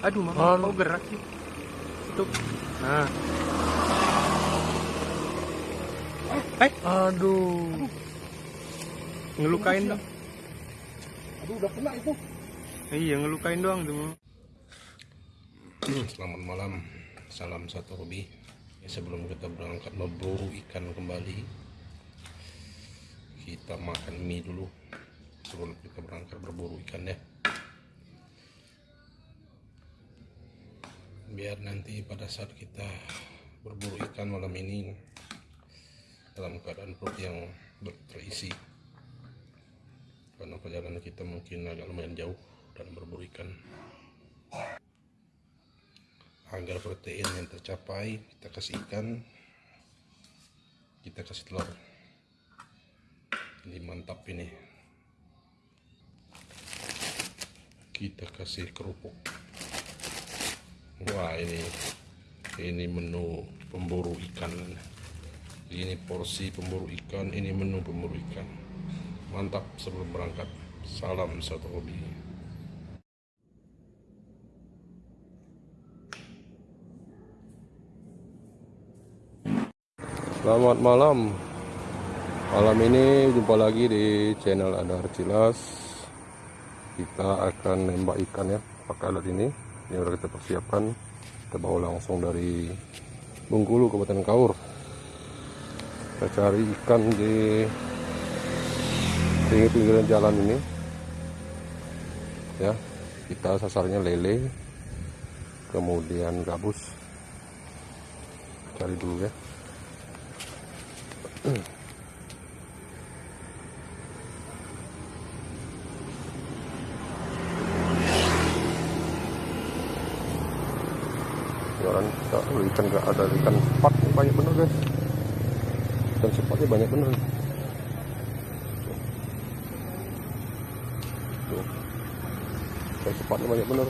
Aduh, mama Anu. kok gerak sih? Tutup. Nah. Eh, Aduh. ngelukain dong. Aduh udah kena itu. Iya, ngelukain doang tuh. Selamat malam. Salam satu hobi. Ya, sebelum kita berangkat memburu ikan kembali, kita makan mie dulu sebelum kita berangkat berburu ikan ya. Biar nanti pada saat kita berburu ikan malam ini dalam keadaan perut yang terisi. Karena perjalanan kita mungkin agak lumayan jauh dan berburu ikan. Agar protein yang tercapai kita kasih ikan kita kasih telur. Ini mantap ini. Kita kasih kerupuk wah ini ini menu pemburu ikan ini porsi pemburu ikan ini menu pemburu ikan mantap sebelum berangkat salam satu hobi Selamat malam. Malam ini jumpa lagi di channel Adar Cilas. Kita akan nembak ikan ya pakai alat ini. Ini udah kita persiapkan. Kita bawa langsung dari Bengkulu Kabupaten Kaur. Kita cari ikan di pinggir-pinggiran jalan ini. Ya, kita sasarnya lele, kemudian gabus. Cari dulu ya. Jualan kalau ikan nggak ada ikan sepat nih, banyak bener guys. Ikan sepatnya banyak bener. Tuh. Ikan sepatnya banyak bener.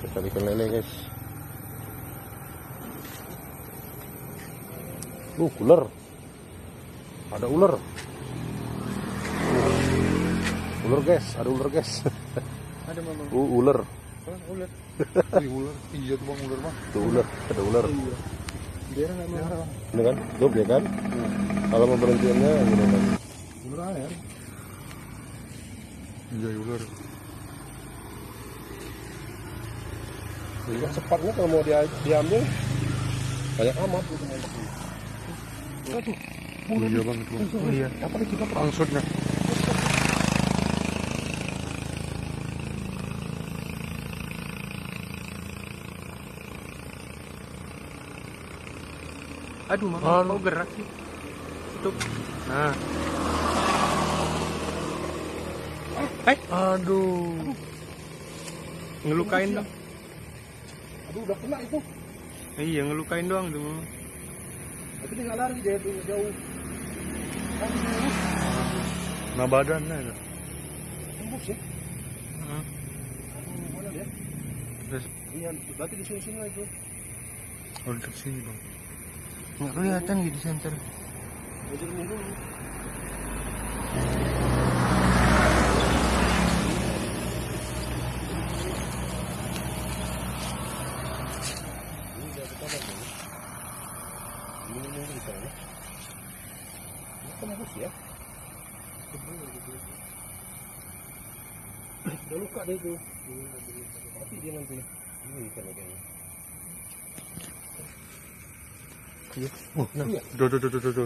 Kita ikan lele guys. Uh, ular. Ada ular. Ular guys, ada ular guys. Ada mama. Uh, ular. ular. Ih, ular. Iya tuh bang ular bang. Tuh ular, ada ular. Biar nggak mau. Ini kan, job ya kan? Kalau mau berhentiannya gini kan. Ular air. Iya ular. Ini sepatnya kalau mau dia, diambil banyak amat gitu. Oh iya bang itu. Oh iya. Apa nih kita Langsutnya. Aduh, mama kok gerak sih? Tutup. Nah. Eh, Aduh. ngelukain dong. Aduh udah kena itu. Iya, ngelukain doang tuh. Mama. Tapi dia nggak lari dia tuh jauh. Nah badannya ya. Tembus ya. Aduh, mana dia? Terus Iya, berarti di sini-sini lah itu. Oh dekat sini bang. Nggak kelihatan gitu center. Ya. Ya. Udah luka deh itu. Mati dia nanti. Ini ikan kayaknya. Iya. Oh, nah. Iya. Duh duh duh duh duh.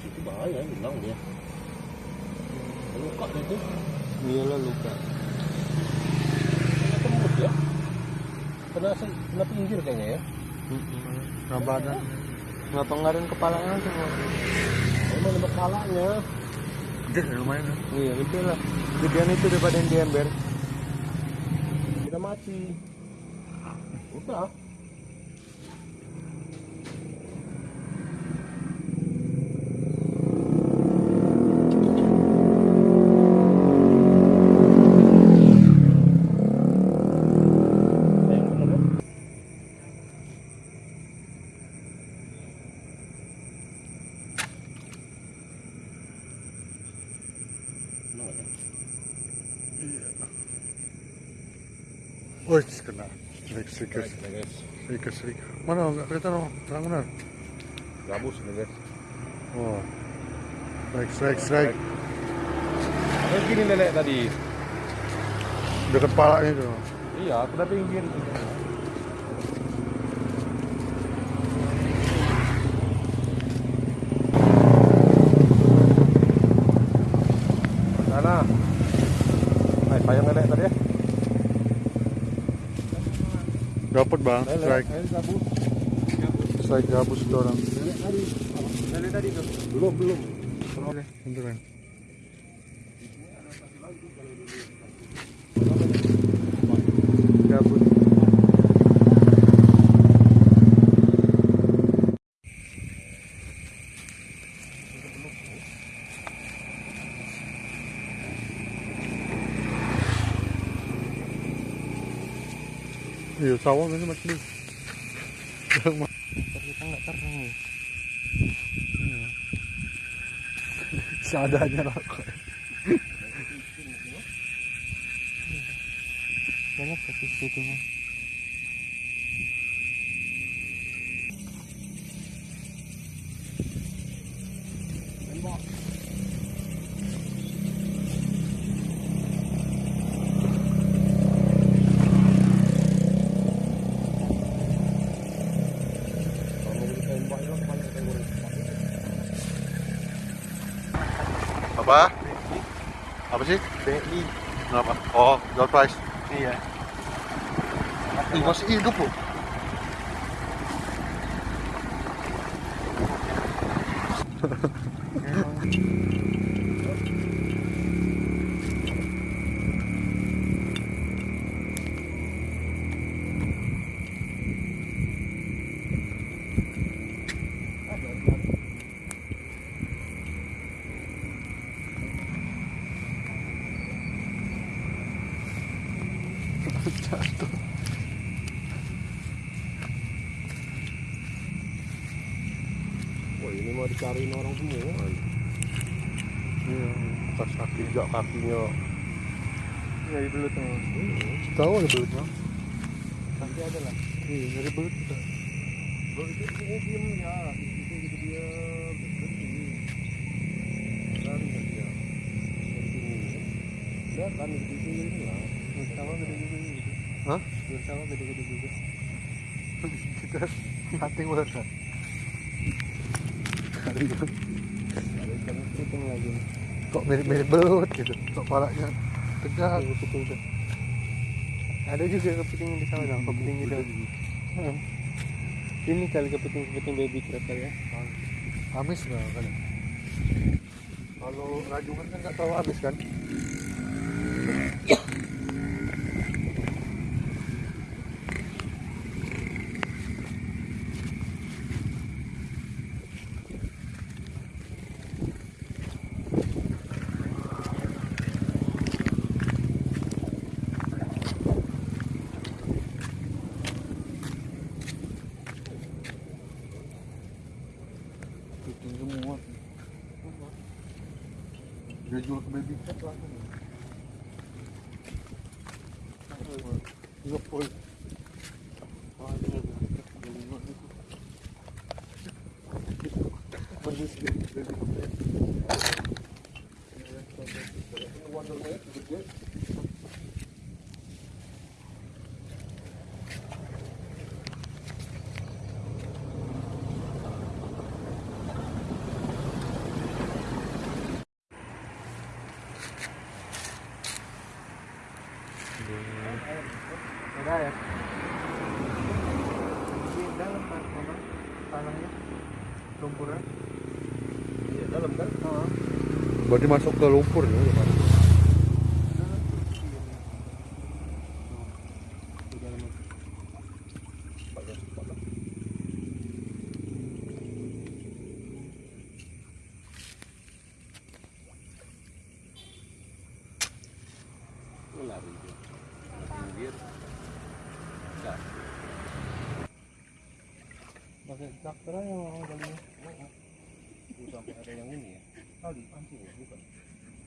Itu bahaya, hilang dia. Luka dia tuh. Iyalah luka. Kena tembus ya. Kena, kena pinggir kayaknya ya. Nah badan. Nggak pengaruhin kepalanya semua. Emang nembak kepalanya. Gede ya, lumayan ya. Iya, gede lah. Gedean itu daripada yang di ember. Kita mati. Udah. Strike, strike, strike. Mana? Enggak kelihatan oh. Terang benar. Gabus nih guys. Oh. Strike, strike, strike. Ada gini nenek tadi. Dekat palanya itu. Iya, aku udah pinggir. Sana. Hai, payung nenek tadi ya. Dapat bang, strike. Strike gabus itu orang. Tadi. Belum, belum. Gabut. Sawah ini macam ni. Ntar kita nggak terang nih. Seadanya rokok. Banyak tapi Apa? Apa sih? BI. Kenapa? Oh, door prize. Iya. Ih, masih hidup loh. Wah, ini mau dicariin orang semua. Iya, Pas kaki, jak kakinya. Dari belut tuh. tahu ada belutnya. Nanti ada lah. Iya, dari belut kita. Bro, itu dia diem ya. Itu gitu dia berhenti. Lari nggak dia. Berhenti. Lihat kan di sini lah. Bersama gede-gede gitu. Hah? Bersama gede-gede juga. Kita hunting belut kan? Ikan kepiting lagi. Kok mirip-mirip belut gitu. Kok palanya tegak. Kepiting. Ada juga kepiting di sana, dong, kepiting gitu. Hmm. Ini kali kepiting-kepiting baby crab ya. Amis nggak kan? Kalau rajungan kan nggak tahu amis kan? Kepiting semua. Dia jual ke baby cat langsung. Iya, boy. Oh, ini ada. Ada lima gitu. Ada ya? Di dalam? Tanahnya. Lumpurnya. Dalam kan? Oh. Berarti masuk ke lumpur ya? Pak? Di dalam. Lari dia. Pinggir. Dah. Pakai traktor aja orang kalinya.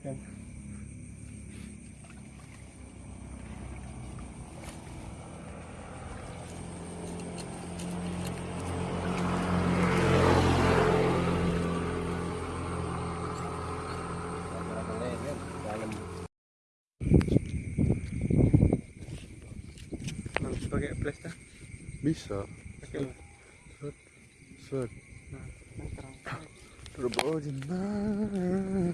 kan pakai flash? Bisa. Pakai Set. Set. Nah, terus bawa jenah.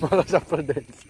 Mala já pra dentro.